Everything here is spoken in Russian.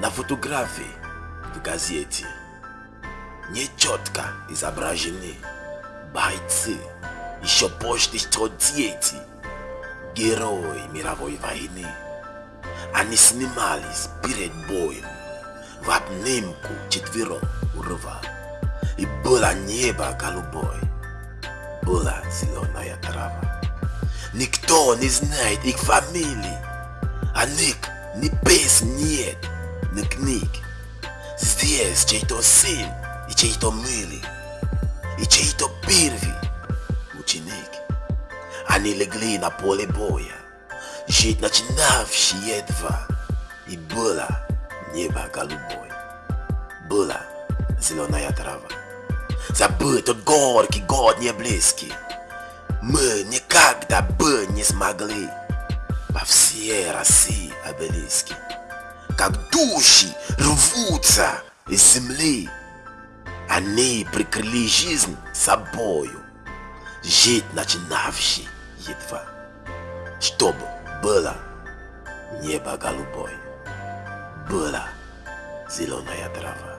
На фотографии в газете нечетко изображены бойцы еще почти что дети, герои мировой войны. Они снимались перед боем в обнимку четвером у рва. И было небо голубое, была зеленая трава. Никто не знает их фамилии, а них ни песен нет, ни книг. Здесь чей-то сын и чей-то милый, и чей-то первый ученик. Они легли на поле боя, жить начинавшие едва, и было небо голубое, была зеленая трава. Забыть тот горький год не близкий, мы никогда бы не смогли во всей России обелиски, как души рвутся из земли. Они прикрыли жизнь собою, жить начинавший едва, чтобы было небо голубое, была зеленая трава.